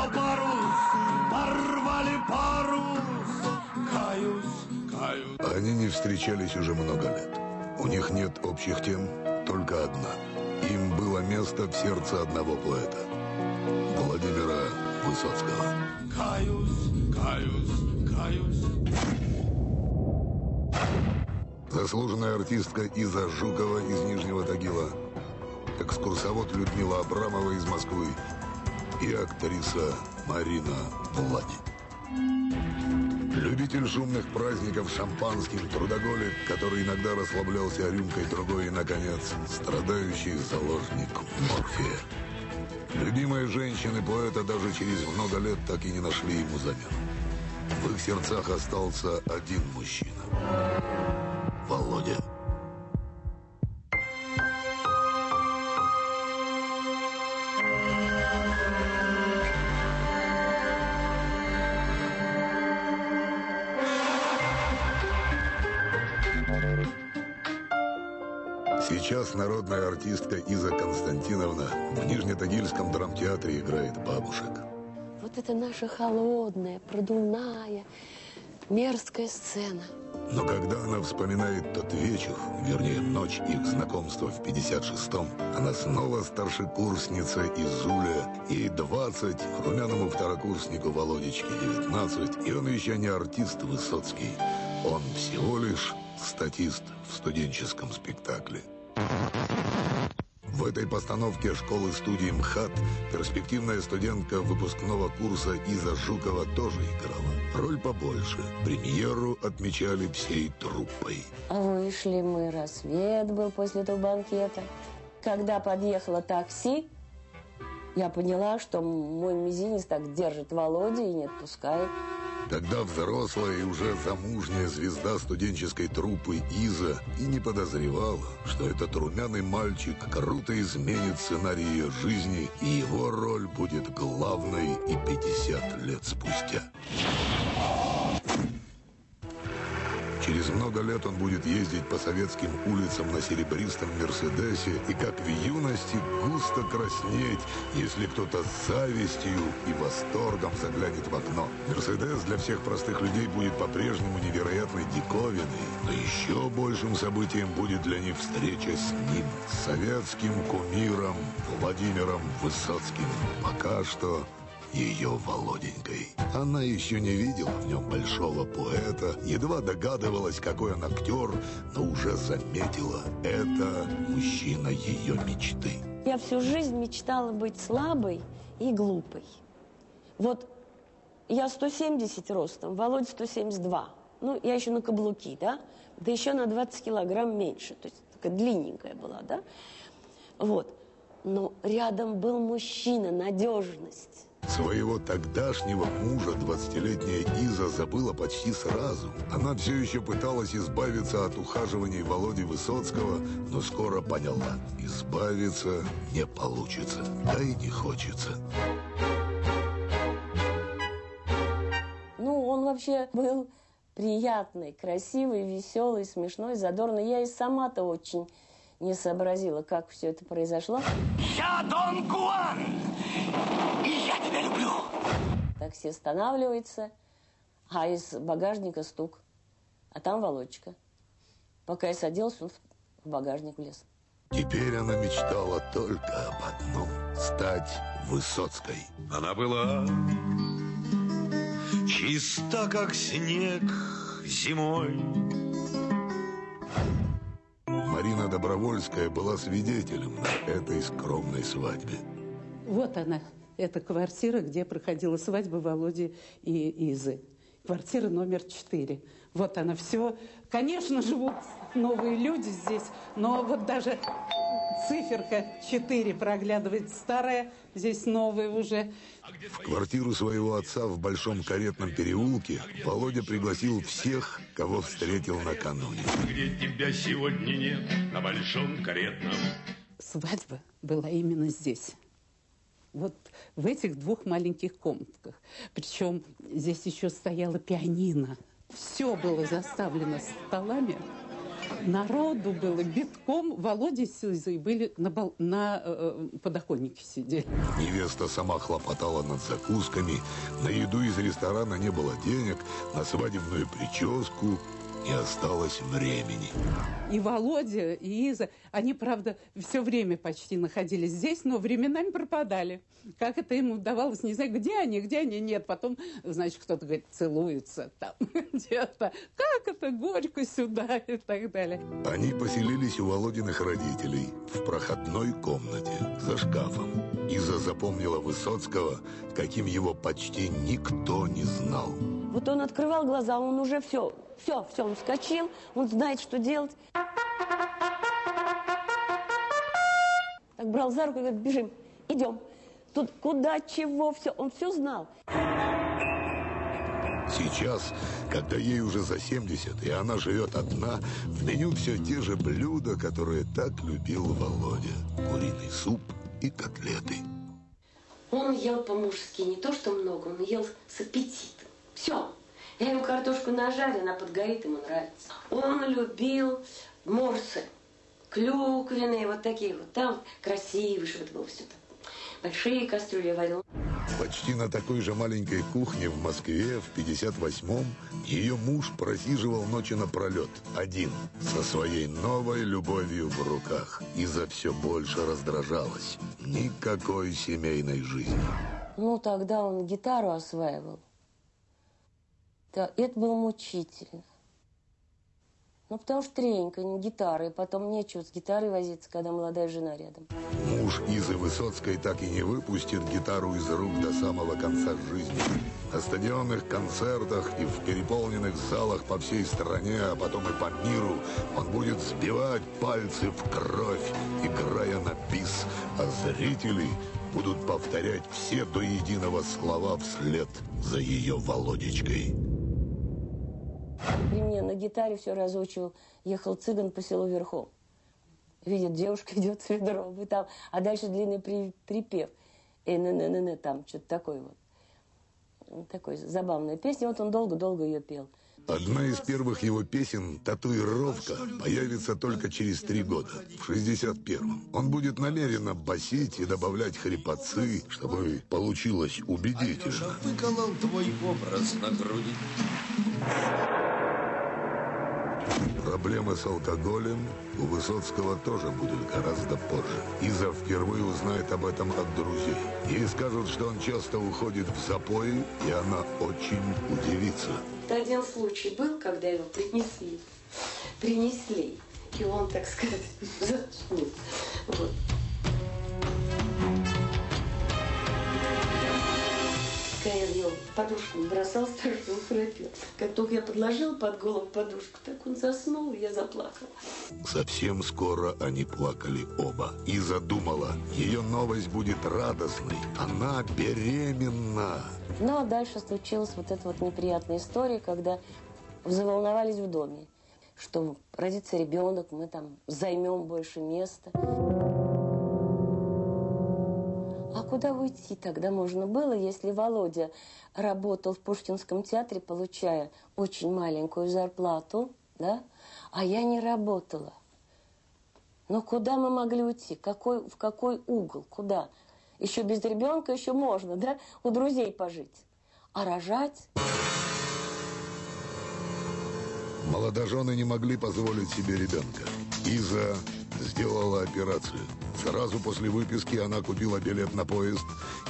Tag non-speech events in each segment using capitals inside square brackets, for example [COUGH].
что парус, порвали парус. Каюсь, каюсь. Они не встречались уже много лет. У них нет общих тем, только одна. Им было место в сердце одного поэта. Владимира Высоцкого. Каюсь, каюсь, каюсь. Заслуженная артистка Иза Жукова из Нижнего Тагила, экскурсовод Людмила Абрамова из Москвы и актриса Марина Влади. Любитель шумных праздников шампанским, трудоголик, который иногда расслаблялся рюмкой другой и, наконец, страдающий заложник морфия. Любимые женщины поэта даже через много лет так и не нашли ему замену. В их сердцах остался один мужчина. Володя. Народная артистка Иза Константиновна в Нижнетагильском драмтеатре играет бабушек. Вот это наша холодная, продувная, мерзкая сцена. Но когда она вспоминает тот вечер, вернее, ночь их знакомства в 56-м, она снова старшекурсница Изуля, ей 20, румяному второкурснику Володечке 19, и он еще не артист Высоцкий, он всего лишь статист в студенческом спектакле. В этой постановке школы-студии МХАТ перспективная студентка выпускного курса Иза Жукова тоже играла. Роль побольше. Премьеру отмечали всей труппой. Вышли мы, рассвет был после этого банкета. Когда подъехало такси, я поняла, что мой мизинец так держит Володя и не отпускает. Тогда взрослая и уже замужняя звезда студенческой труппы Иза и не подозревала, что этот румяный мальчик круто изменит сценарий ее жизни, и его роль будет главной и 50 лет спустя. Через много лет он будет ездить по советским улицам на серебристом Мерседесе и, как в юности, густо краснеть, если кто-то с завистью и восторгом заглянет в окно. Мерседес для всех простых людей будет по-прежнему невероятной диковиной, но еще большим событием будет для них встреча с ним, советским кумиром Владимиром Высоцким. Пока что ее Володенькой. Она еще не видела в нем большого поэта, едва догадывалась, какой он актер, но уже заметила, это мужчина ее мечты. Я всю жизнь мечтала быть слабой и глупой. Вот я 170 ростом, Володя 172. Ну, я еще на каблуки, да? Да еще на 20 килограмм меньше. То есть такая длинненькая была, да? Вот. Но рядом был мужчина, надежность. Своего тогдашнего мужа 20-летняя Иза забыла почти сразу. Она все еще пыталась избавиться от ухаживаний Володи Высоцкого, но скоро поняла, избавиться не получится, да и не хочется. Ну, он вообще был приятный, красивый, веселый, смешной, задорный. Я и сама-то очень не сообразила, как все это произошло. Я Дон Гуан, и я тебя люблю. Такси останавливается, а из багажника стук. А там Володечка. Пока я садилась, он в багажник влез. Теперь она мечтала только об одном – стать Высоцкой. Она была чиста, как снег зимой. Марина Добровольская была свидетелем на этой скромной свадьбе. Вот она, эта квартира, где проходила свадьба Володи и Изы. Квартира номер четыре. Вот она все. Конечно, живут новые люди здесь, но вот даже циферка 4 проглядывает старая, здесь новая уже. В квартиру своего отца в Большом каретном переулке Володя пригласил всех, кого встретил накануне. Где тебя сегодня нет, на большом каретном. Свадьба была именно здесь. Вот в этих двух маленьких комнатках. Причем здесь еще стояла пианино. Все было заставлено столами. Народу было битком. Володя с Изой были на, бал... на э, подоконнике сидели. Невеста сама хлопотала над закусками. На еду из ресторана не было денег, на свадебную прическу не осталось времени. И Володя, и Иза, они, правда, все время почти находились здесь, но временами пропадали. Как это им удавалось, не знаю, где они, где они, нет. Потом, значит, кто-то говорит, целуются там [LAUGHS] где-то. Как это, горько сюда и так далее. Они поселились у Володиных родителей в проходной комнате за шкафом. Иза запомнила Высоцкого, каким его почти никто не знал. Вот он открывал глаза, он уже все, все, все, он вскочил, он знает, что делать. Так брал за руку и говорит, бежим, идем. Тут куда, чего, все, он все знал. Сейчас, когда ей уже за 70, и она живет одна, в меню все те же блюда, которые так любил Володя. Куриный суп и котлеты. Он ел по-мужски, не то что много, он ел с аппетитом. Все. Я ему картошку нажарю, она подгорит, ему нравится. Он любил морсы, клюквенные, вот такие вот. Там красивые, чтобы это было все так. Большие кастрюли варил. Почти на такой же маленькой кухне в Москве в 58-м ее муж просиживал ночи напролет, один, со своей новой любовью в руках. И за все больше раздражалась. Никакой семейной жизни. Ну, тогда он гитару осваивал. Да, это было мучительно. Ну, потому что треньканье, гитара, и потом нечего с гитарой возиться, когда молодая жена рядом. Муж Изы Высоцкой так и не выпустит гитару из рук до самого конца жизни. На стадионных концертах и в переполненных залах по всей стране, а потом и по миру, он будет сбивать пальцы в кровь, играя на бис, а зрители будут повторять все до единого слова вслед за ее Володечкой. При мне на гитаре все разучивал. Ехал цыган по селу верхом. Видит, девушка [LAUGHS] идет с ведром. И там, а дальше длинный при, припев. И на на на на там что-то такое вот. Такой забавная песня. Вот он долго-долго ее пел. Одна из первых его песен «Татуировка» появится только через три года, в 61-м. Он будет намеренно басить и добавлять хрипотцы, чтобы получилось убедительно. Алеша выколол твой образ на груди. Проблемы с алкоголем у Высоцкого тоже будут гораздо позже. Иза впервые узнает об этом от друзей. Ей скажут, что он часто уходит в запои, и она очень удивится. Один случай был, когда его принесли. Принесли. И он, так сказать, [LAUGHS] заснул. Вот. Когда я в него подушку бросал, [LAUGHS] страшно храпел. Как только я подложил под голову подушку, так он заснул, и я заплакала. Совсем скоро они плакали оба. И задумала, ее новость будет радостной. Она беременна. Ну, а дальше случилась вот эта вот неприятная история, когда заволновались в доме, что родится ребенок, мы там займем больше места. Куда уйти тогда можно было, если Володя работал в Пушкинском театре, получая очень маленькую зарплату, да, а я не работала. Но куда мы могли уйти? Какой, в какой угол? Куда? Еще без ребенка еще можно, да, у друзей пожить. А рожать? Молодожены не могли позволить себе ребенка. Иза сделала операцию. Сразу после выписки она купила билет на поезд.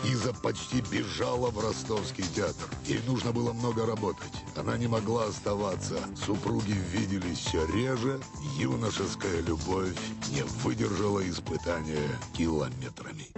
Иза почти бежала в ростовский театр. Ей нужно было много работать. Она не могла оставаться. Супруги виделись все реже. Юношеская любовь не выдержала испытания километрами.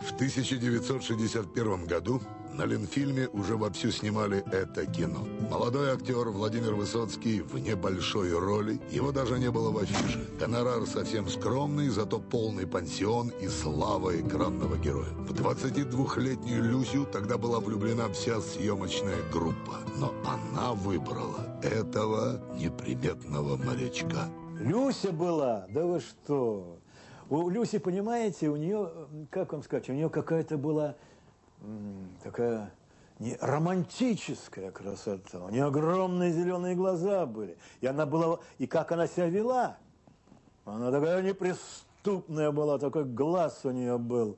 В 1961 году на Ленфильме уже вовсю снимали это кино. Молодой актер Владимир Высоцкий в небольшой роли. Его даже не было в афише. Гонорар совсем скромный, зато полный пансион и слава экранного героя. В 22-летнюю Люсю тогда была влюблена вся съемочная группа. Но она выбрала этого неприметного морячка. Люся была, да вы что? У Люси, понимаете, у нее, как вам сказать, у нее какая-то была такая не романтическая красота. У нее огромные зеленые глаза были. И она была, и как она себя вела. Она такая неприступная была, такой глаз у нее был.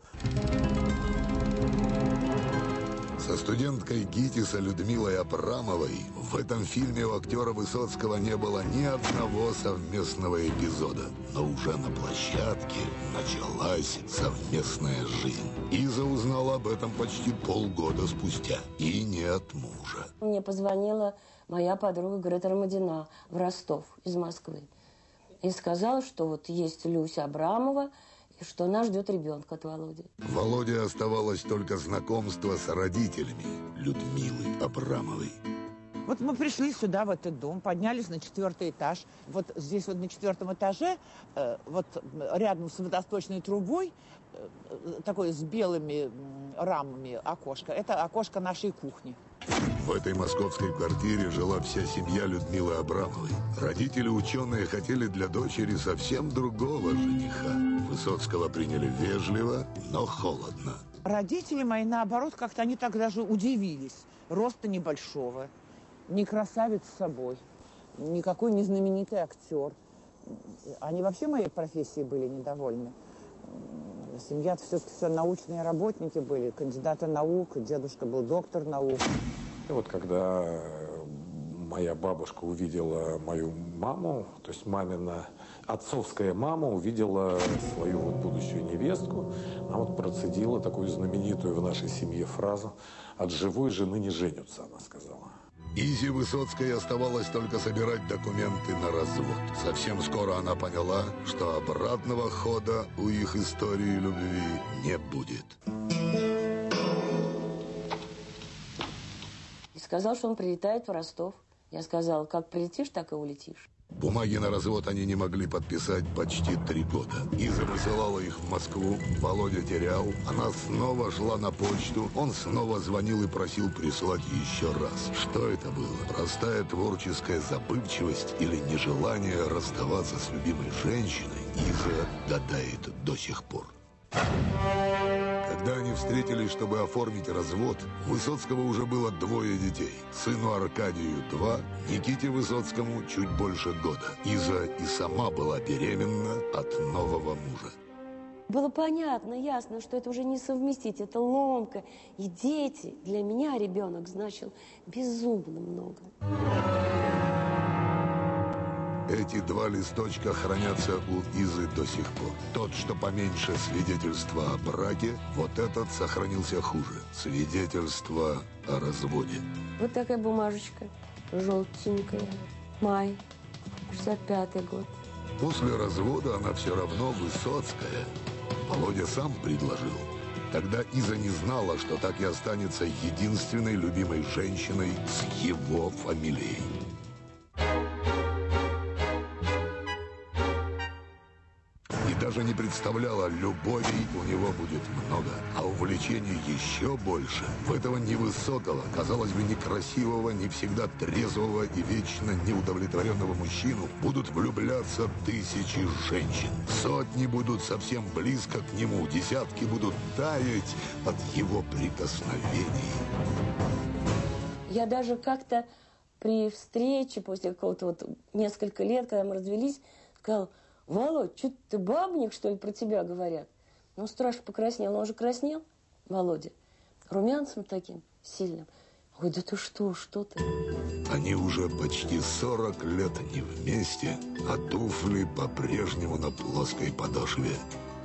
Со студенткой ГИТИСа Людмилой Абрамовой в этом фильме у актера Высоцкого не было ни одного совместного эпизода. Но уже на площадке началась совместная жизнь. Иза узнала об этом почти полгода спустя. И не от мужа. Мне позвонила моя подруга Грета Ромадина в Ростов из Москвы. И сказала, что вот есть Люся Абрамова, что она ждет ребенка от Володи. Володе оставалось только знакомство с родителями Людмилы Абрамовой. Вот мы пришли сюда, в этот дом, поднялись на четвертый этаж. Вот здесь вот на четвертом этаже, э, вот рядом с водосточной трубой, э, такое с белыми рамами окошко. Это окошко нашей кухни. В этой московской квартире жила вся семья Людмилы Абрамовой. Родители ученые хотели для дочери совсем другого жениха. Высоцкого приняли вежливо, но холодно. Родители мои, наоборот, как-то они так даже удивились. Роста небольшого, не красавец с собой, никакой не знаменитый актер. Они вообще моей профессией были недовольны. Семья все-таки все научные работники были, кандидаты наук, дедушка был доктор наук. И вот когда э, моя бабушка увидела мою маму, то есть мамина отцовская мама увидела свою вот будущую невестку, она вот процедила такую знаменитую в нашей семье фразу «от живой жены не женятся», она сказала. Изи Высоцкой оставалось только собирать документы на развод. Совсем скоро она поняла, что обратного хода у их истории любви не будет. Сказал, что он прилетает в Ростов. Я сказала, как прилетишь, так и улетишь. Бумаги на развод они не могли подписать почти три года. Иза высылала их в Москву, Володя терял. Она снова шла на почту, он снова звонил и просил прислать еще раз. Что это было? Простая творческая забывчивость или нежелание расставаться с любимой женщиной? Иза гадает до сих пор. Когда они встретились, чтобы оформить развод, у Высоцкого уже было двое детей. Сыну Аркадию два, Никите Высоцкому чуть больше года. Иза и сама была беременна от нового мужа. Было понятно, ясно, что это уже не совместить, это ломка. И дети, для меня ребенок значил безумно много. Эти два листочка хранятся у Изы до сих пор. Тот, что поменьше свидетельства о браке, вот этот сохранился хуже. Свидетельство о разводе. Вот такая бумажечка, желтенькая. Май, 65-й год. После развода она все равно Высоцкая. Володя сам предложил. Тогда Иза не знала, что так и останется единственной любимой женщиной с его фамилией. Даже не представляла, любовей у него будет много, а увлечений еще больше. В этого невысокого, казалось бы, некрасивого, не всегда трезвого и вечно неудовлетворенного мужчину будут влюбляться тысячи женщин. Сотни будут совсем близко к нему, десятки будут таять от его прикосновений. Я даже как-то при встрече после какого-то вот несколько лет, когда мы развелись, сказал, Володь, что ты бабник, что ли, про тебя говорят? Ну, страшно покраснел. Он же краснел, Володя, румянцем таким сильным. Ой, да ты что, что ты? Они уже почти 40 лет не вместе, а туфли по-прежнему на плоской подошве.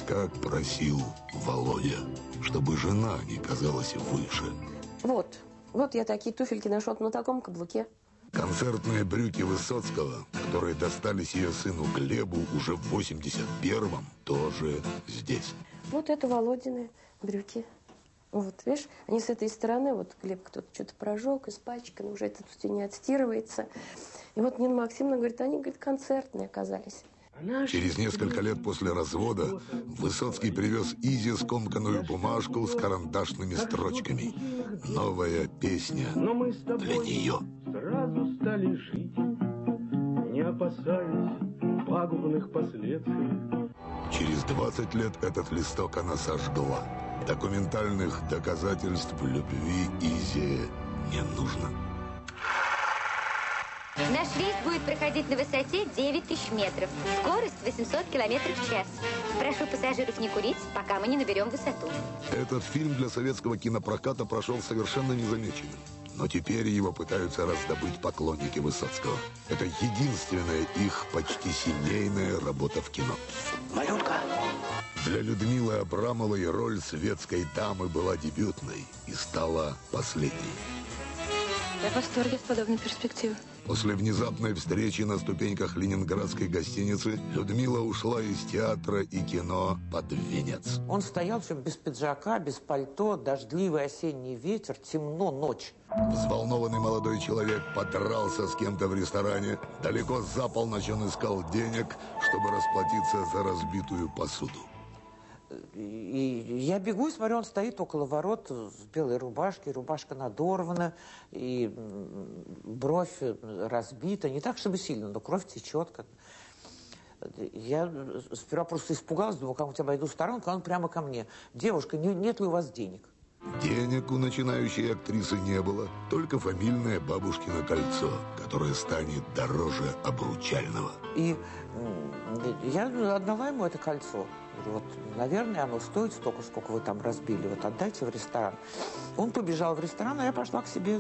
Как просил Володя, чтобы жена не казалась выше. Вот, вот я такие туфельки нашел на таком каблуке. Концертные брюки Высоцкого, которые достались ее сыну Глебу уже в 81-м, тоже здесь. Вот это Володины брюки. Вот, видишь, они с этой стороны, вот Глеб кто-то что-то прожег, испачкан, уже это все не отстирывается. И вот Нина Максимовна говорит, они, говорит, концертные оказались. Через несколько лет после развода Высоцкий привез Изе скомканную бумажку с карандашными строчками. Новая песня для нее. Сразу стали жить, не опасаясь пагубных последствий. Через 20 лет этот листок она сожгла. Документальных доказательств любви Изе не нужно. Наш рейс будет проходить на высоте 9 тысяч метров. Скорость 800 километров в час. Прошу пассажиров не курить, пока мы не наберем высоту. Этот фильм для советского кинопроката прошел совершенно незамеченным. Но теперь его пытаются раздобыть поклонники Высоцкого. Это единственная их почти семейная работа в кино. Малютка. Для Людмилы Абрамовой роль светской дамы была дебютной и стала последней. Я в восторге от подобной перспективы. После внезапной встречи на ступеньках ленинградской гостиницы Людмила ушла из театра и кино под венец. Он стоял все без пиджака, без пальто, дождливый осенний ветер, темно, ночь. Взволнованный молодой человек подрался с кем-то в ресторане. Далеко за полночь он искал денег, чтобы расплатиться за разбитую посуду. И я бегу и смотрю, он стоит около ворот в белой рубашке, рубашка надорвана, и бровь разбита, не так, чтобы сильно, но кровь течет. Как... Я сперва просто испугалась, думала, как у тебя обойду сторонку, а он прямо ко мне. Девушка, не, нет ли у вас денег? Денег у начинающей актрисы не было, только фамильное бабушкино кольцо, которое станет дороже обручального. И я отдала ему это кольцо. Вот, наверное, оно стоит столько, сколько вы там разбили. Вот отдайте в ресторан. Он побежал в ресторан, а я пошла к себе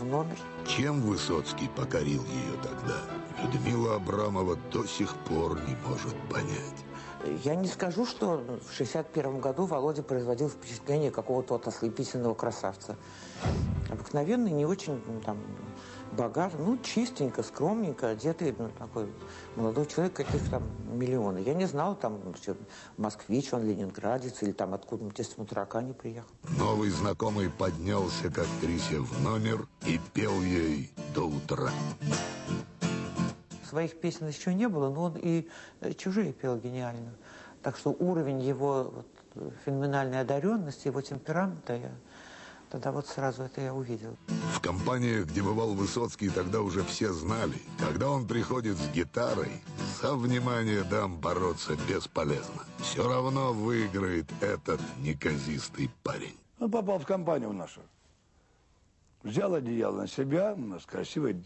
в номер. Чем Высоцкий покорил ее тогда? Людмила Абрамова до сих пор не может понять. Я не скажу, что в 61 году Володя производил впечатление какого-то вот ослепительного красавца. Обыкновенный, не очень там, богат, ну, чистенько, скромненько одетый, ну, такой молодой человек, каких там миллионы. Я не знал, там, все, москвич, он ленинградец, или там откуда-нибудь из Смутракани приехал. Новый знакомый поднялся к актрисе в номер и пел ей до утра. Своих песен еще не было, но он и чужие пел гениально. Так что уровень его вот, феноменальной одаренности, его темперамента, я тогда вот сразу это я увидел. В компаниях, где бывал Высоцкий, тогда уже все знали, когда он приходит с гитарой, за внимание дам бороться бесполезно. Все равно выиграет этот неказистый парень. Он попал в компанию нашу. Взял одеяло на себя, у нас красивые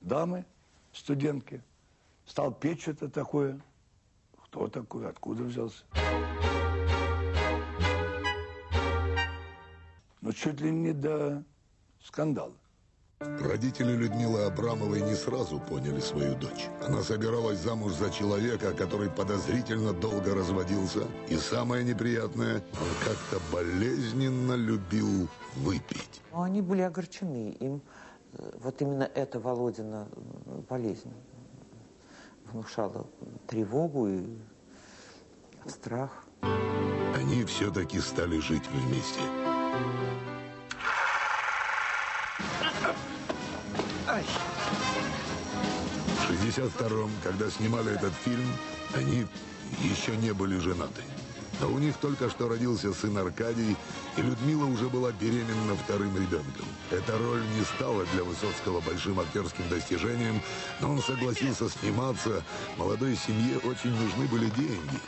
дамы, студентки. Стал петь что-то такое. Кто такой, откуда взялся? Ну, чуть ли не до скандала. Родители Людмилы Абрамовой не сразу поняли свою дочь. Она собиралась замуж за человека, который подозрительно долго разводился. И самое неприятное, он как-то болезненно любил выпить. Но они были огорчены. Им вот именно эта Володина болезнь внушала тревогу и страх. Они все-таки стали жить вместе. В 62-м, когда снимали этот фильм, они еще не были женаты. Но у них только что родился сын Аркадий, и Людмила уже была беременна вторым ребенком. Эта роль не стала для Высоцкого большим актерским достижением, но он согласился сниматься. Молодой семье очень нужны были деньги.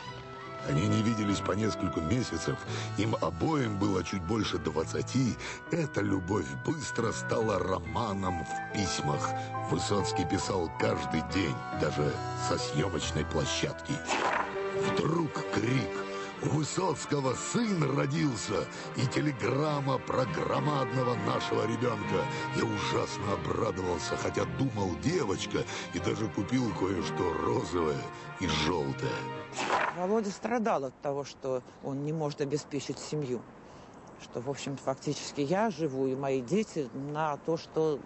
Они не виделись по несколько месяцев, им обоим было чуть больше двадцати. Эта любовь быстро стала романом в письмах. Высоцкий писал каждый день, даже со съемочной площадки. Вдруг крик у Высоцкого сын родился, и телеграмма про громадного нашего ребенка. Я ужасно обрадовался, хотя думал девочка, и даже купил кое-что розовое и желтое. Володя страдал от того, что он не может обеспечить семью. Что, в общем, фактически я живу и мои дети на то, что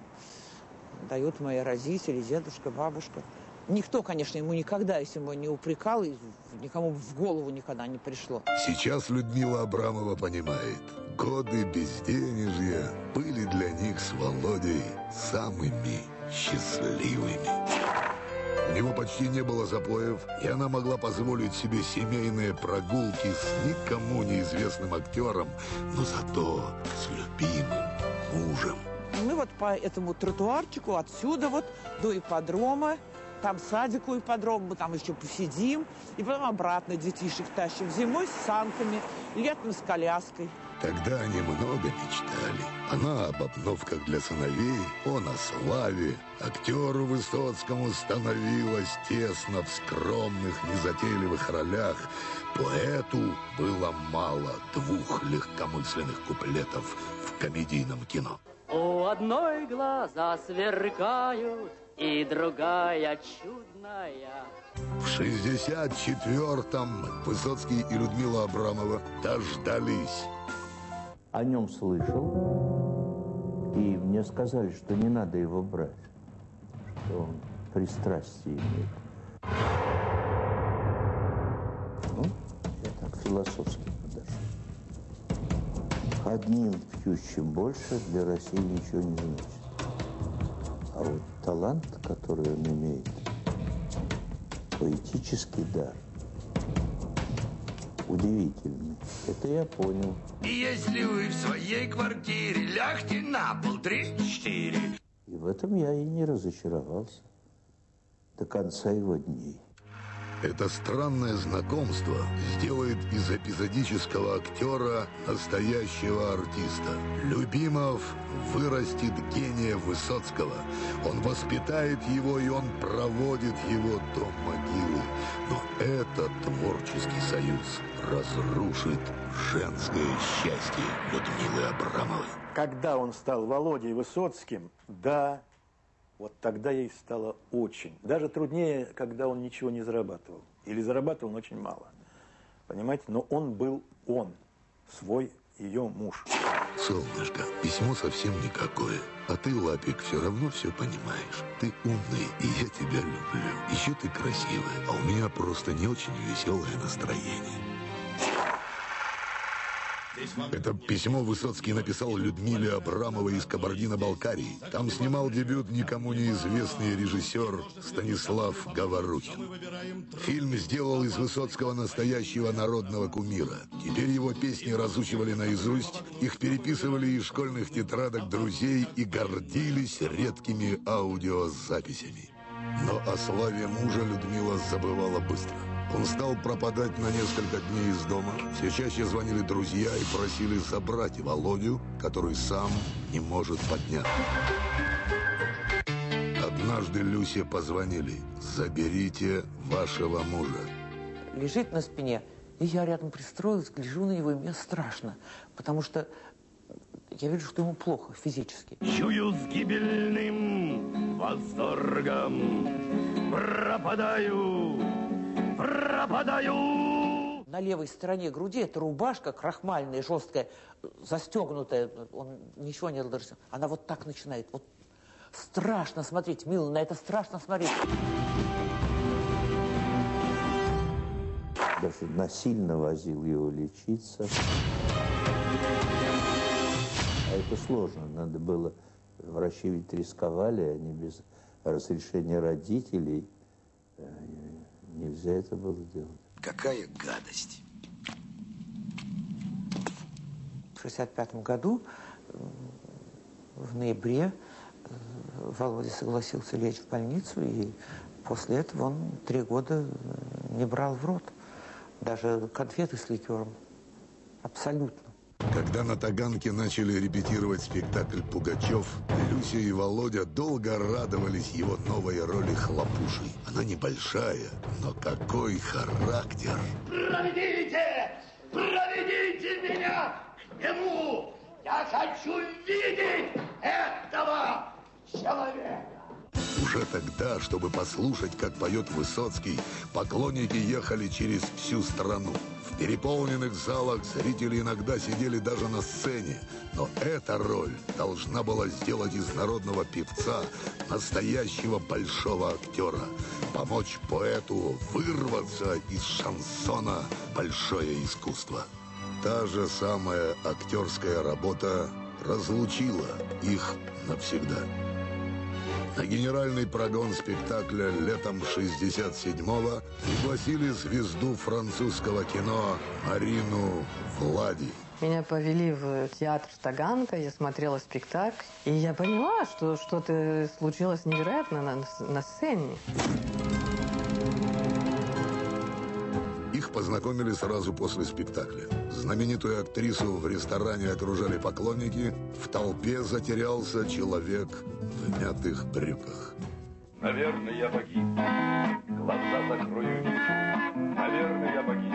дают мои родители, дедушка, бабушка. Никто, конечно, ему никогда, если ему не упрекал, и никому в голову никогда не пришло. Сейчас Людмила Абрамова понимает, годы безденежья были для них с Володей самыми счастливыми. У него почти не было запоев, и она могла позволить себе семейные прогулки с никому неизвестным актером, но зато с любимым мужем. Мы вот по этому тротуарчику отсюда вот до ипподрома там садик у ипподрома, мы там еще посидим, и потом обратно детишек тащим. Зимой с санками, летом с коляской. Тогда они много мечтали. Она об обновках для сыновей, он о славе. Актеру Высоцкому становилось тесно в скромных, незатейливых ролях. Поэту было мало двух легкомысленных куплетов в комедийном кино. У одной глаза сверкают, и другая чудная. В 64-м Высоцкий и Людмила Абрамова дождались. О нем слышал, и мне сказали, что не надо его брать, что он пристрастие имеет. Ну, я так философски подошел. Одним пьющим больше для России ничего не значит. А вот талант, который он имеет, поэтический дар, удивительный. Это я понял. И если вы в своей квартире лягте на пол три-четыре. И в этом я и не разочаровался до конца его дней. Это странное знакомство сделает из эпизодического актера настоящего артиста. Любимов вырастет гения Высоцкого. Он воспитает его, и он проводит его до могилы. Но этот творческий союз разрушит женское счастье Людмилы Абрамовой. Когда он стал Володей Высоцким, да, вот тогда ей стало очень. Даже труднее, когда он ничего не зарабатывал. Или зарабатывал, но очень мало. Понимаете? Но он был он, свой ее муж. Солнышко, письмо совсем никакое. А ты, Лапик, все равно все понимаешь. Ты умный, и я тебя люблю. Еще ты красивая, а у меня просто не очень веселое настроение. Это письмо Высоцкий написал Людмиле Абрамовой из Кабардино-Балкарии. Там снимал дебют никому неизвестный режиссер Станислав Говорухин. Фильм сделал из Высоцкого настоящего народного кумира. Теперь его песни разучивали наизусть, их переписывали из школьных тетрадок друзей и гордились редкими аудиозаписями. Но о славе мужа Людмила забывала быстро. Он стал пропадать на несколько дней из дома. Все чаще звонили друзья и просили забрать Володю, который сам не может подняться. Однажды Люсе позвонили. «Заберите вашего мужа». Лежит на спине, и я рядом пристроилась, гляжу на него, и мне страшно, потому что я вижу, что ему плохо физически. Чую с гибельным восторгом пропадаю, пропадаю. На левой стороне груди эта рубашка крахмальная, жесткая, застегнутая, он ничего не разрешил. Она вот так начинает, вот страшно смотреть, мило, на это страшно смотреть. Даже насильно возил его лечиться. А это сложно. Надо было... Врачи ведь рисковали, они без разрешения родителей. Нельзя это было делать. Какая гадость. В 65 году, э, в ноябре, э, Володя согласился лечь в больницу, и после этого он три года э, не брал в рот даже конфеты с ликером. Абсолютно. Когда на Таганке начали репетировать спектакль «Пугачев», Люся и Володя долго радовались его новой роли хлопуши. Она небольшая, но какой характер! Проведите! Проведите меня к нему! Я хочу видеть этого человека! Уже тогда, чтобы послушать, как поет Высоцкий, поклонники ехали через всю страну. Переполненных залах зрители иногда сидели даже на сцене. Но эта роль должна была сделать из народного певца настоящего большого актера. Помочь поэту вырваться из шансона большое искусство. Та же самая актерская работа разлучила их навсегда. На генеральный прогон спектакля летом 67-го пригласили звезду французского кино Марину Влади. Меня повели в театр Таганка, я смотрела спектакль, и я поняла, что что-то случилось невероятно на, на сцене. Познакомили сразу после спектакля. Знаменитую актрису в ресторане окружали поклонники. В толпе затерялся человек в мятых брюках. Наверное, я погиб. Глаза закрою. Наверное, я погиб.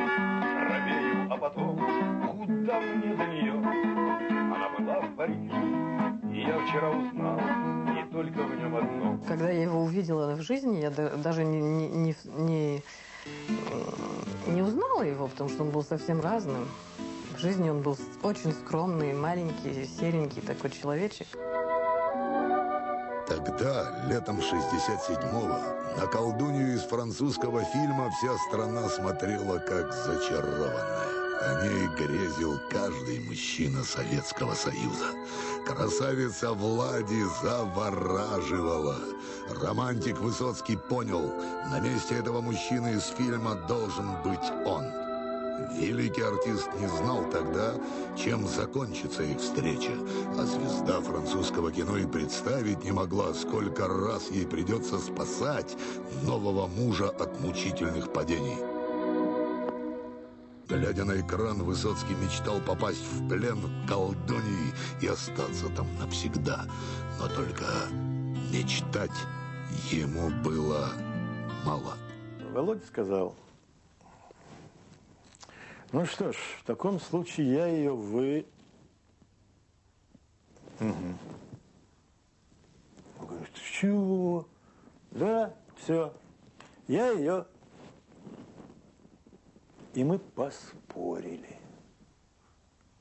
Робею, а потом куда мне до нее? Она была в Париже, и я вчера узнал не только в нем одно. Когда я его увидела в жизни, я даже не, не, не, не, не узнала его, потому что он был совсем разным. В жизни он был очень скромный, маленький, серенький такой человечек. Тогда, летом 67-го, на колдунью из французского фильма вся страна смотрела как зачарованная. О ней грезил каждый мужчина Советского Союза. Красавица Влади завораживала. Романтик Высоцкий понял, на месте этого мужчины из фильма должен быть он. Великий артист не знал тогда, чем закончится их встреча, а звезда французского кино и представить не могла, сколько раз ей придется спасать нового мужа от мучительных падений. Глядя на экран, Высоцкий мечтал попасть в плен колдуньи и остаться там навсегда. Но только мечтать ему было мало. Володя сказал, ну что ж, в таком случае я ее вы... Угу. Говорит, чего? Да, все. Я ее... И мы поспорили.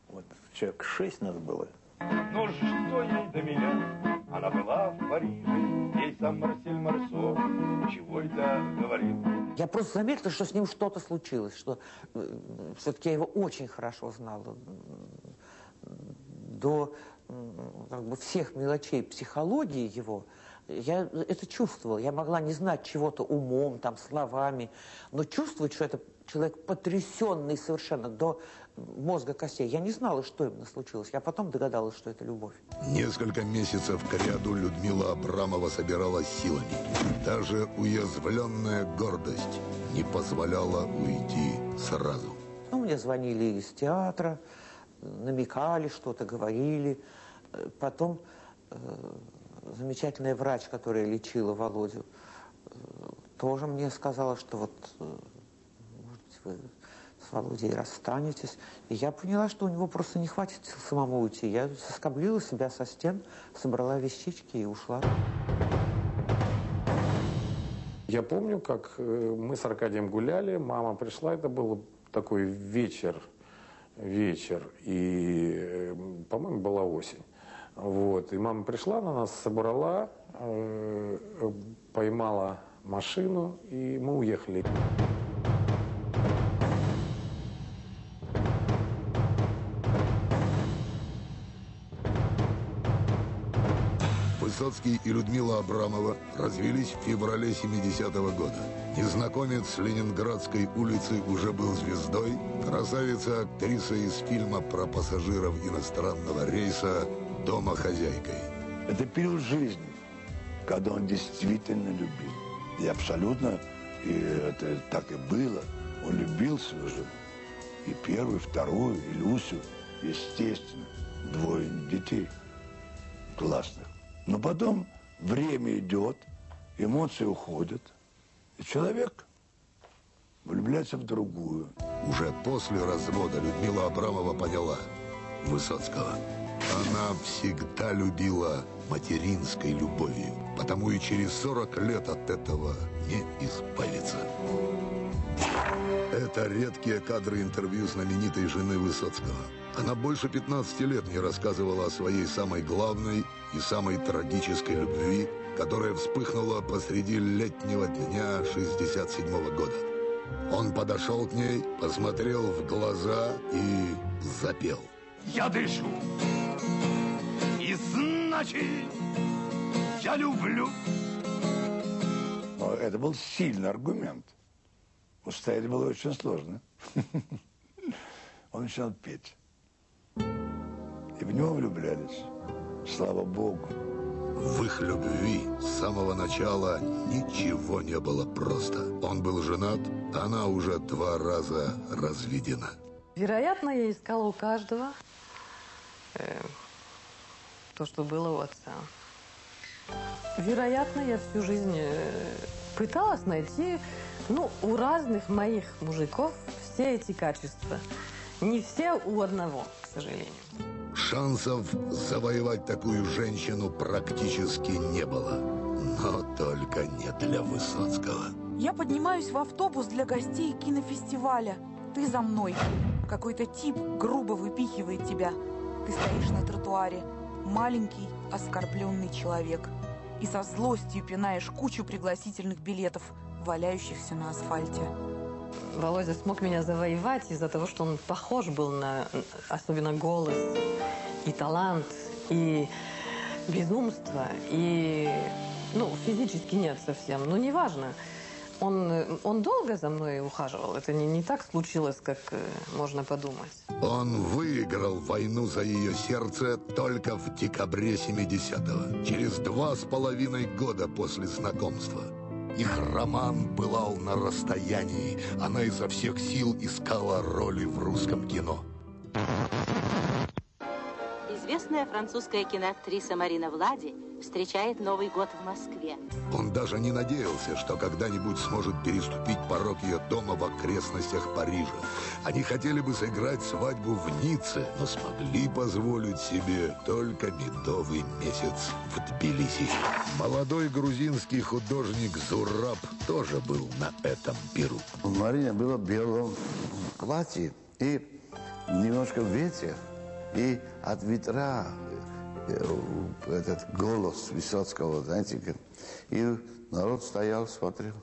Вот человек шесть нас было. Но что ей до меня? Она была в Париже, ей сам Марсель Марсо чего это говорил. Я просто заметила, что с ним что-то случилось, что э, все-таки я его очень хорошо знала. До как бы, всех мелочей психологии его я это чувствовала. Я могла не знать чего-то умом, там, словами, но чувствовать, что это человек потрясенный совершенно до мозга костей. Я не знала, что именно случилось. Я потом догадалась, что это любовь. Несколько месяцев к ряду Людмила Абрамова собиралась силами. Даже уязвленная гордость не позволяла уйти сразу. Ну, мне звонили из театра, намекали, что-то говорили. Потом замечательная врач, которая лечила Володю, э, тоже мне сказала, что вот, э, может быть, вы с Володей расстанетесь. И я поняла, что у него просто не хватит сил самому уйти. Я соскоблила себя со стен, собрала вещички и ушла. Я помню, как э, мы с Аркадием гуляли, мама пришла, это был такой вечер, вечер, и, по-моему, была осень. Вот, и мама пришла, она нас собрала, э, поймала машину, и мы уехали. Высоцкий и Людмила Абрамова развелись в феврале 70-го года. Незнакомец с Ленинградской улицы уже был звездой. Красавица-актриса из фильма про пассажиров иностранного рейса дома хозяйкой. Это период жизни, когда он действительно любил. И абсолютно, и это так и было. Он любил свою жену. И первую, и вторую, и Люсю, естественно. Двое детей классных. Но потом время идет, эмоции уходят, и человек влюбляется в другую. Уже после развода Людмила Абрамова поняла Высоцкого. Она всегда любила материнской любовью, потому и через 40 лет от этого не избавиться. Это редкие кадры интервью знаменитой жены Высоцкого. Она больше 15 лет не рассказывала о своей самой главной и самой трагической любви, которая вспыхнула посреди летнего дня 67 -го года. Он подошел к ней, посмотрел в глаза и запел. Я дышу, и значит, Я люблю. Но это был сильный аргумент. Устоять было очень сложно. [LAUGHS] Он начинал петь. И в него влюблялись. Слава Богу. В их любви с самого начала ничего не было просто. Он был женат, она уже два раза разведена. Вероятно, я искала у каждого э, то, что было у отца. Вероятно, я всю жизнь э, пыталась найти, ну, у разных моих мужиков все эти качества. Не все у одного, к сожалению. Шансов завоевать такую женщину практически не было. Но только не для Высоцкого. Я поднимаюсь в автобус для гостей кинофестиваля. Ты за мной. Какой-то тип грубо выпихивает тебя. Ты стоишь на тротуаре. Маленький, оскорбленный человек. И со злостью пинаешь кучу пригласительных билетов, валяющихся на асфальте. Володя смог меня завоевать из-за того, что он похож был на, особенно голос, и талант, и безумство, и, ну, физически нет совсем, но неважно. Он, он долго за мной ухаживал, это не, не так случилось, как э, можно подумать. Он выиграл войну за ее сердце только в декабре 70-го, через два с половиной года после знакомства. Их роман пылал на расстоянии. Она изо всех сил искала роли в русском кино. Известная французская киноактриса Марина Влади встречает Новый год в Москве. Он даже не надеялся, что когда-нибудь сможет переступить порог ее дома в окрестностях Парижа. Они хотели бы сыграть свадьбу в Ницце, но смогли позволить себе только медовый месяц в Тбилиси. Молодой грузинский художник Зураб тоже был на этом пиру. У Марины было белое платье и немножко ветер. И от ветра э, этот голос Высоцкого, знаете, и народ стоял, смотрел.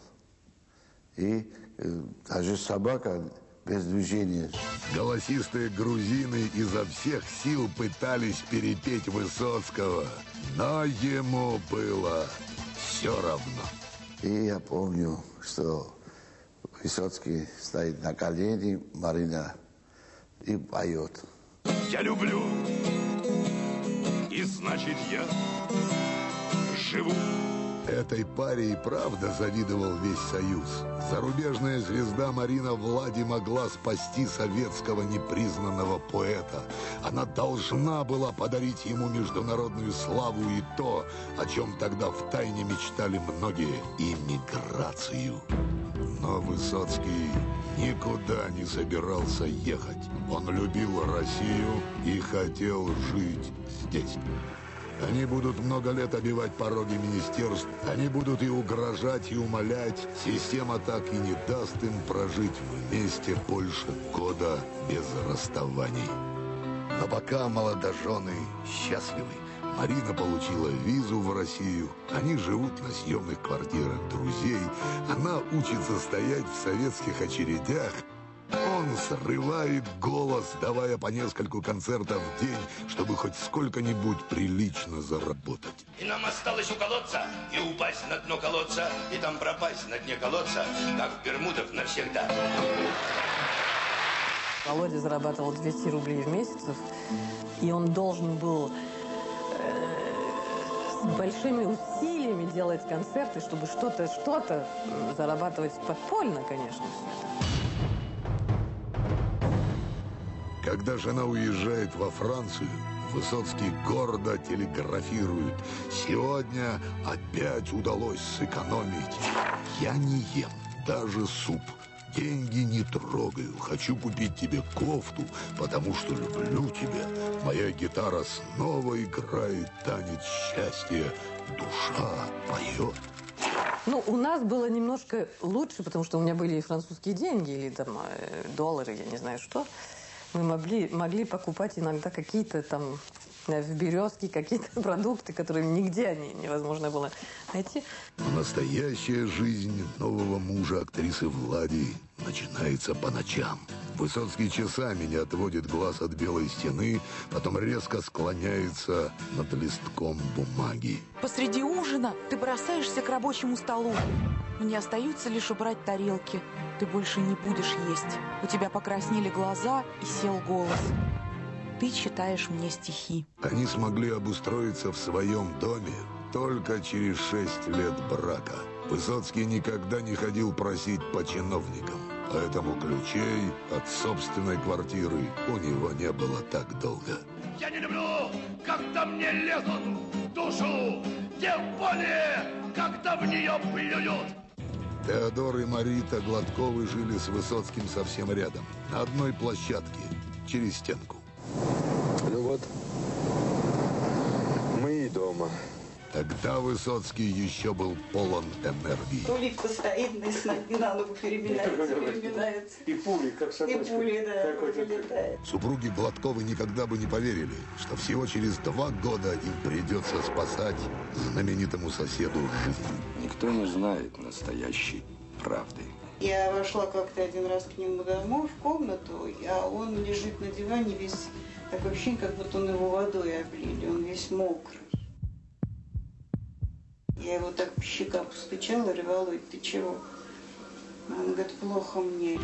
И э, даже собака без движения. Голосистые грузины изо всех сил пытались перепеть Высоцкого, но ему было все равно. И я помню, что Высоцкий стоит на колени, Марина и поет. Я люблю, и значит я живу. Этой паре и правда завидовал весь Союз. Зарубежная звезда Марина Влади могла спасти советского непризнанного поэта. Она должна была подарить ему международную славу и то, о чем тогда втайне мечтали многие – иммиграцию. Но Высоцкий никуда не собирался ехать. Он любил Россию и хотел жить здесь. Они будут много лет обивать пороги министерств. Они будут и угрожать, и умолять. Система так и не даст им прожить вместе больше года без расставаний. Но пока молодожены счастливы. Марина получила визу в Россию. Они живут на съемных квартирах друзей. Она учится стоять в советских очередях. Он срывает голос, давая по нескольку концертов в день, чтобы хоть сколько-нибудь прилично заработать. И нам осталось уколоться, и упасть на дно колодца, и там пропасть на дне колодца, как в Бермудах навсегда. Володя зарабатывал 200 рублей в месяц, и он должен был э, с большими усилиями делать концерты, чтобы что-то, что-то м, зарабатывать подпольно, конечно. Когда жена уезжает во Францию, Высоцкий гордо телеграфирует. Сегодня опять удалось сэкономить. Я не ем даже суп. Деньги не трогаю. Хочу купить тебе кофту, потому что люблю тебя. Моя гитара снова играет танец счастья. Душа поет. Ну, у нас было немножко лучше, потому что у меня были и французские деньги, или там э, доллары, я не знаю что. Мы могли, могли покупать иногда какие-то там в березке какие-то [LAUGHS] продукты, которые нигде они невозможно было найти. Настоящая жизнь нового мужа актрисы Влади начинается по ночам. Высоцкий часами не отводит глаз от белой стены, потом резко склоняется над листком бумаги. Посреди ужина ты бросаешься к рабочему столу. Мне остаются лишь убрать тарелки. Ты больше не будешь есть. У тебя покраснели глаза и сел голос. Ты читаешь мне стихи. Они смогли обустроиться в своем доме только через шесть лет брака. Высоцкий никогда не ходил просить по чиновникам, поэтому ключей от собственной квартиры у него не было так долго. Я не люблю, когда мне лезут в душу, тем более, когда в нее плюют. Теодор и Марита Гладковы жили с Высоцким совсем рядом, на одной площадке, через стенку. Ну вот, мы и дома. Тогда Высоцкий еще был полон энергии. Улитка стоит, с ноги на ногу переминается, переминается. И пули, как И собачка. пули, да, вылетает. Супруги Гладковы никогда бы не поверили, что всего через два года им придется спасать знаменитому соседу жизнь. Никто не знает настоящей правды. Я вошла как-то один раз к нему домой в комнату, а он лежит на диване весь такое ощущение, как будто он его водой облили, он весь мокрый. Я его так по щекам постучала, Володь, ты чего? Он говорит, плохо мне.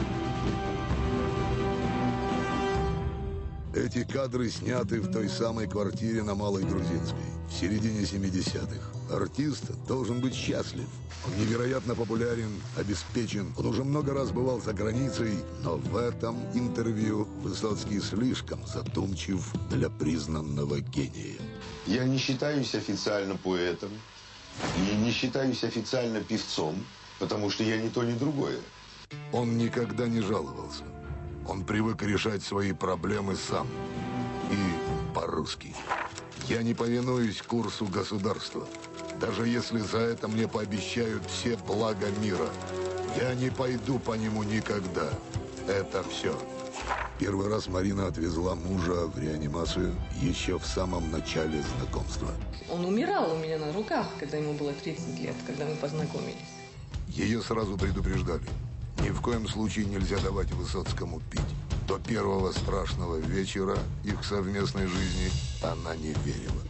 Эти кадры сняты в той самой квартире на Малой Грузинской, в середине 70-х. Артист должен быть счастлив. Он невероятно популярен, обеспечен. Он уже много раз бывал за границей, но в этом интервью Высоцкий слишком задумчив для признанного гения. Я не считаюсь официально поэтом и не считаюсь официально певцом, потому что я ни то, ни другое. Он никогда не жаловался. Он привык решать свои проблемы сам. И по-русски. Я не повинуюсь курсу государства. Даже если за это мне пообещают все блага мира. Я не пойду по нему никогда. Это все. Первый раз Марина отвезла мужа в реанимацию еще в самом начале знакомства. Он умирал у меня на руках, когда ему было 30 лет, когда мы познакомились. Ее сразу предупреждали. Ни в коем случае нельзя давать Высоцкому пить. До первого страшного вечера их совместной жизни она не верила.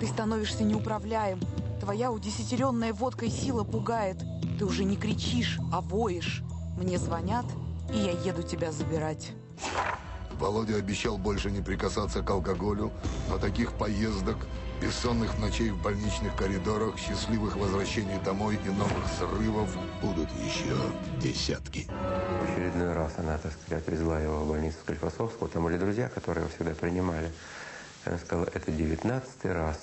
Ты становишься неуправляем. Твоя удесятеренная водкой сила пугает. Ты уже не кричишь, а воешь. Мне звонят, и я еду тебя забирать. Володя обещал больше не прикасаться к алкоголю, но таких поездок, бессонных ночей в больничных коридорах, счастливых возвращений домой и новых срывов будут еще десятки. В очередной раз она, так сказать, отвезла его в больницу Склифосовского. Там были друзья, которые его всегда принимали. Она сказала, это девятнадцатый раз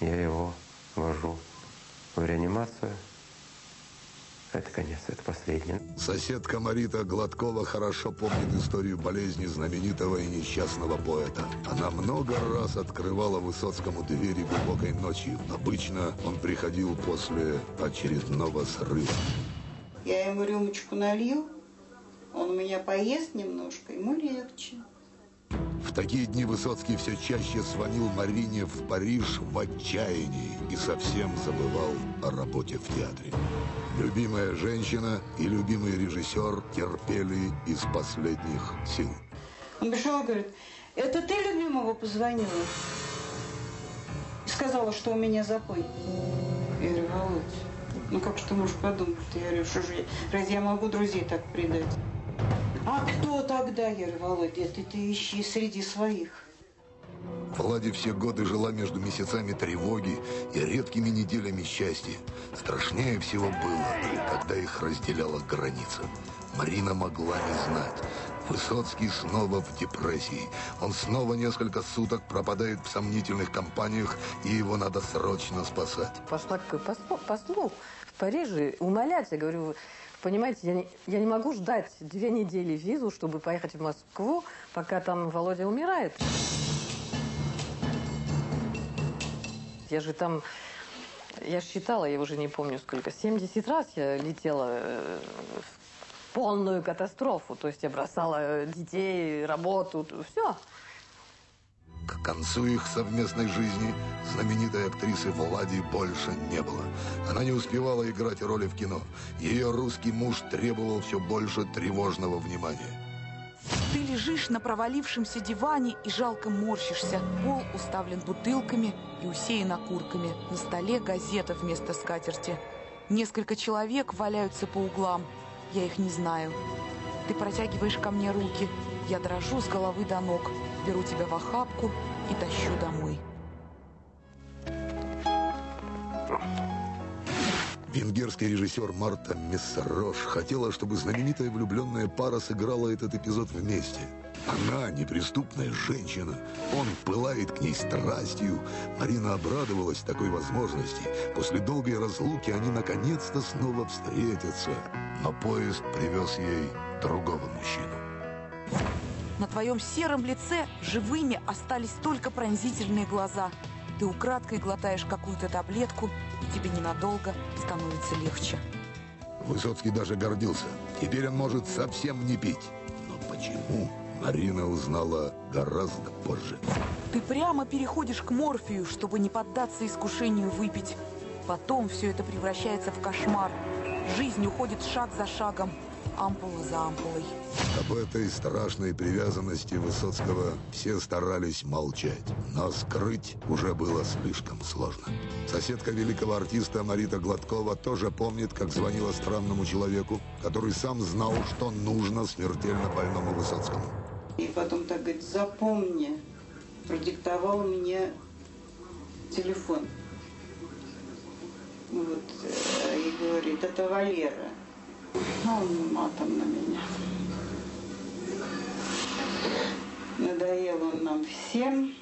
я его вожу в реанимацию. Это конец, это последний. Соседка Марита Гладкова хорошо помнит историю болезни знаменитого и несчастного поэта. Она много раз открывала Высоцкому двери глубокой ночью. Обычно он приходил после очередного срыва. Я ему рюмочку налью, он у меня поест немножко, ему легче. Такие дни Высоцкий все чаще звонил Марине в Париж в отчаянии и совсем забывал о работе в театре. Любимая женщина и любимый режиссер терпели из последних сил. Он пришел и говорит, это ты любимого позвонила? И сказала, что у меня запой. Я говорю, Володь, ну как ты можешь подумать? Я говорю, что же, разве я могу друзей так предать? А кто тогда? Я говорю, Володь, это ты ищи среди своих. Влади все годы жила между месяцами тревоги и редкими неделями счастья. Страшнее всего было, когда их разделяла граница. Марина могла не знать. Высоцкий снова в депрессии. Он снова несколько суток пропадает в сомнительных компаниях, и его надо срочно спасать. Пошла к послу, послу в Париже умолять. Я говорю, понимаете, я не, я не могу ждать две недели визу, чтобы поехать в Москву, пока там Володя умирает. Я же там, я считала, я уже не помню сколько, 70 раз я летела э, в полную катастрофу. То есть я бросала детей, работу, все. К концу их совместной жизни знаменитой актрисы Влади больше не было. Она не успевала играть роли в кино. Ее русский муж требовал все больше тревожного внимания. Ты лежишь на провалившемся диване и жалко морщишься. Пол уставлен бутылками и усеян окурками. На столе газета вместо скатерти. Несколько человек валяются по углам. Я их не знаю. Ты протягиваешь ко мне руки. Я дрожу с головы до ног. Беру тебя в охапку и тащу домой. Венгерский режиссер Марта Мессерош хотела, чтобы знаменитая влюбленная пара сыграла этот эпизод вместе. Она неприступная женщина, он пылает к ней страстью. Марина обрадовалась такой возможности. После долгой разлуки они наконец-то снова встретятся. Но поезд привез ей другого мужчину. На твоем сером лице живыми остались только пронзительные глаза. Ты украдкой глотаешь какую-то таблетку, и тебе ненадолго становится легче. Высоцкий даже гордился. Теперь он может совсем не пить. Но почему? Марина узнала гораздо позже. Ты прямо переходишь к морфию, чтобы не поддаться искушению выпить. Потом все это превращается в кошмар. Жизнь уходит шаг за шагом, ампула за ампулой. Об этой страшной привязанности Высоцкого все старались молчать, но скрыть уже было слишком сложно. Соседка великого артиста Марита Гладкова тоже помнит, как звонила странному человеку, который сам знал, что нужно смертельно больному Высоцкому. И потом так говорит, запомни, продиктовал мне телефон. Вот, э, и говорит, это Валера. Он матом на меня. Надоел он нам всем.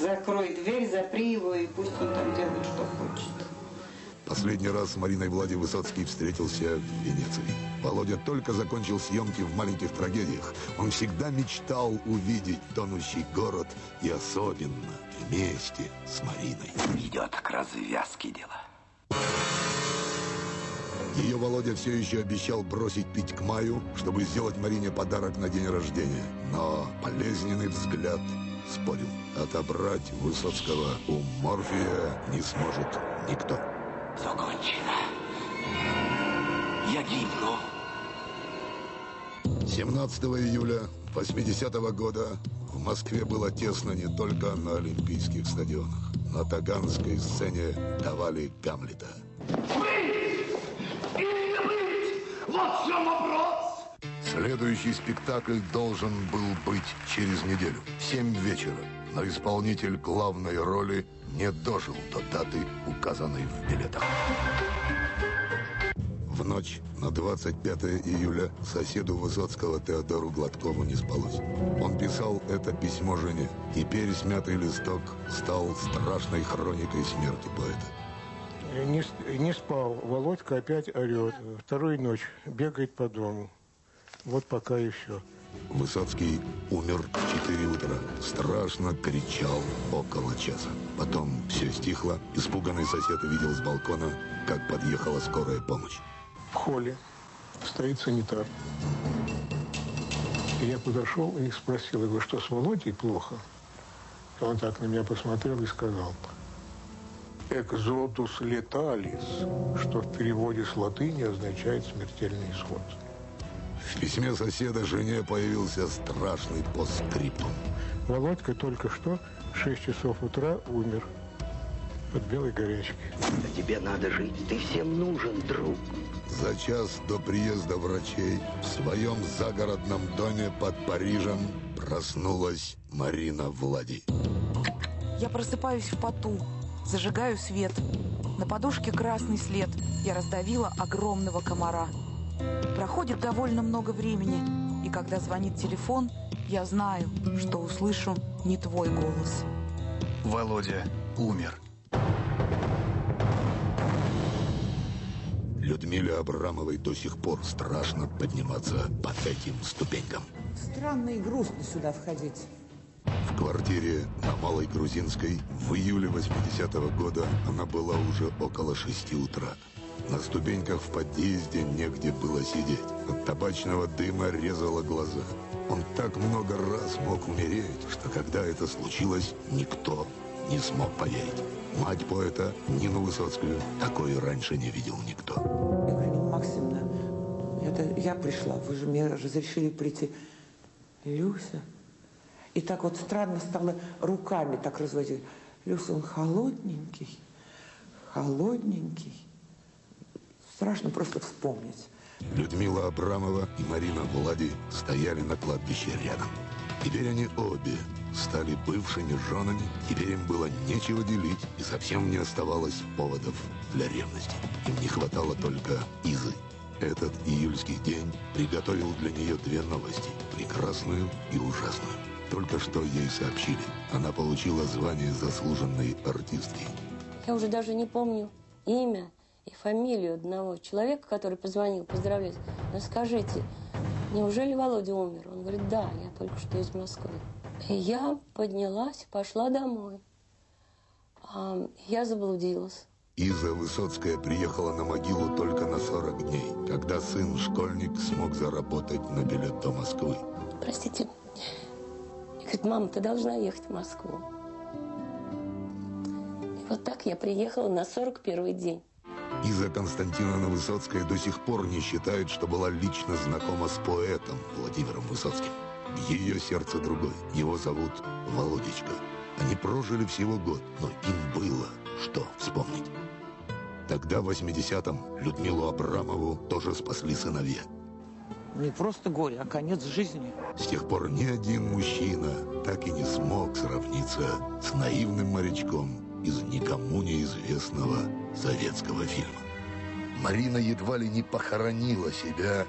Закрой дверь, запри его, и пусть он там делает, что хочет. Последний раз с Мариной Влади Высоцкий встретился в Венеции. Володя только закончил съемки в «Маленьких трагедиях». Он всегда мечтал увидеть тонущий город и особенно вместе с Мариной. Идет к развязке дело. Ее Володя все еще обещал бросить пить к маю, чтобы сделать Марине подарок на день рождения. Но болезненный взгляд спорил. Отобрать Высоцкого у Морфия не сможет никто. Все кончено. Я гибну. 17 июля 80 -го года в Москве было тесно не только на Олимпийских стадионах. На Таганской сцене давали Гамлета. Вот в чем вопрос! Следующий спектакль должен был быть через неделю, в 7 вечера. Но исполнитель главной роли не дожил до даты, указанной в билетах. В ночь на 25 июля соседу Высоцкого Теодору Гладкову не спалось. Он писал это письмо жене. Теперь смятый листок стал страшной хроникой смерти поэта. Не, не спал. Володька опять орет. Вторую ночь бегает по дому. Вот пока и все. Высоцкий умер в 4 утра. Страшно кричал около часа. Потом все стихло. Испуганный сосед увидел с балкона, как подъехала скорая помощь. В холле стоит санитар. Я подошел и спросил его, что с Володей плохо. Он так на меня посмотрел и сказал, «Экзодус леталис», что в переводе с латыни означает «смертельный исход». В письме соседа жене появился страшный постскриптум. Володька только что в 6 часов утра умер от белой горячки. Да тебе надо жить. Ты всем нужен, друг. За час до приезда врачей в своем загородном доме под Парижем проснулась Марина Влади. Я просыпаюсь в поту, зажигаю свет. На подушке красный след. Я раздавила огромного комара. Проходит довольно много времени, и когда звонит телефон, я знаю, что услышу не твой голос. Володя умер. Людмиле Абрамовой до сих пор страшно подниматься по этим ступенькам. Странно и грустно сюда входить. В квартире на Малой Грузинской в июле 80-го года она была уже около 6 утра. На ступеньках в подъезде негде было сидеть. От табачного дыма резало глаза. Он так много раз мог умереть, что когда это случилось, никто не смог поверить. Мать поэта Нину Высоцкую такой раньше не видел никто. Нина Максимовна, это я пришла, вы же мне разрешили прийти. Люся. И так вот странно стало руками так разводить. Люся, он холодненький, холодненький. Страшно просто вспомнить. Людмила Абрамова и Марина Влади стояли на кладбище рядом. Теперь они обе стали бывшими женами, теперь им было нечего делить, и совсем не оставалось поводов для ревности. Им не хватало только Изы. Этот июльский день приготовил для нее две новости – прекрасную и ужасную. Только что ей сообщили, она получила звание заслуженной артистки. Я уже даже не помню имя и фамилию одного человека, который позвонил поздравлять. Но скажите, неужели Володя умер? Он говорит, да, я только что из Москвы. И я поднялась, пошла домой. А, я заблудилась. Иза Высоцкая приехала на могилу только на 40 дней, когда сын-школьник смог заработать на билет до Москвы. Простите. Говорит, мама, ты должна ехать в Москву. И вот так я приехала на 41 день. Иза Константиновна Высоцкая до сих пор не считает, что была лично знакома с поэтом Владимиром Высоцким. Ее сердце другой. Его зовут Володечка. Они прожили всего год, но им было что вспомнить. Тогда, в 80-м, Людмилу Абрамову тоже спасли сыновья. Не просто горе, а конец жизни. С тех пор ни один мужчина так и не смог сравниться с наивным морячком из никому неизвестного советского фильма. Марина едва ли не похоронила себя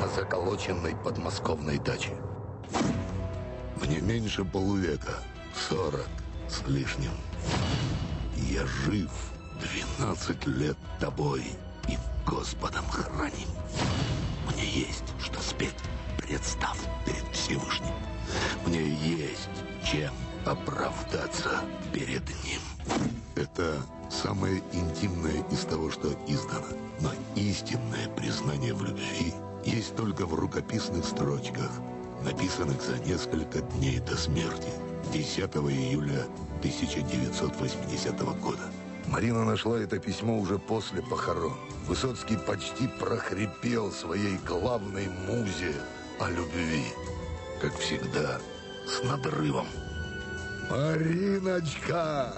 на заколоченной подмосковной даче. Мне меньше полувека, сорок с лишним. Я жив 12 лет тобой и Господом храним. Мне есть что спеть, представ перед Всевышним. Мне есть чем оправдаться перед Ним. Это самое интимное из того, что издано. Но истинное признание в любви есть только в рукописных строчках, написанных за несколько дней до смерти, 10 июля 1980 года. Марина нашла это письмо уже после похорон. Высоцкий почти прохрипел своей главной музе о любви. Как всегда, с надрывом. «Мариночка,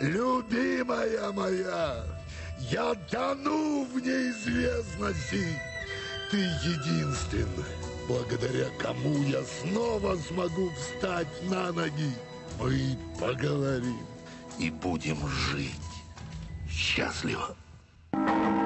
любимая моя, я тону в неизвестности. Ты единственная, благодаря кому я снова смогу встать на ноги. Мы поговорим и будем жить счастливо. Thank you.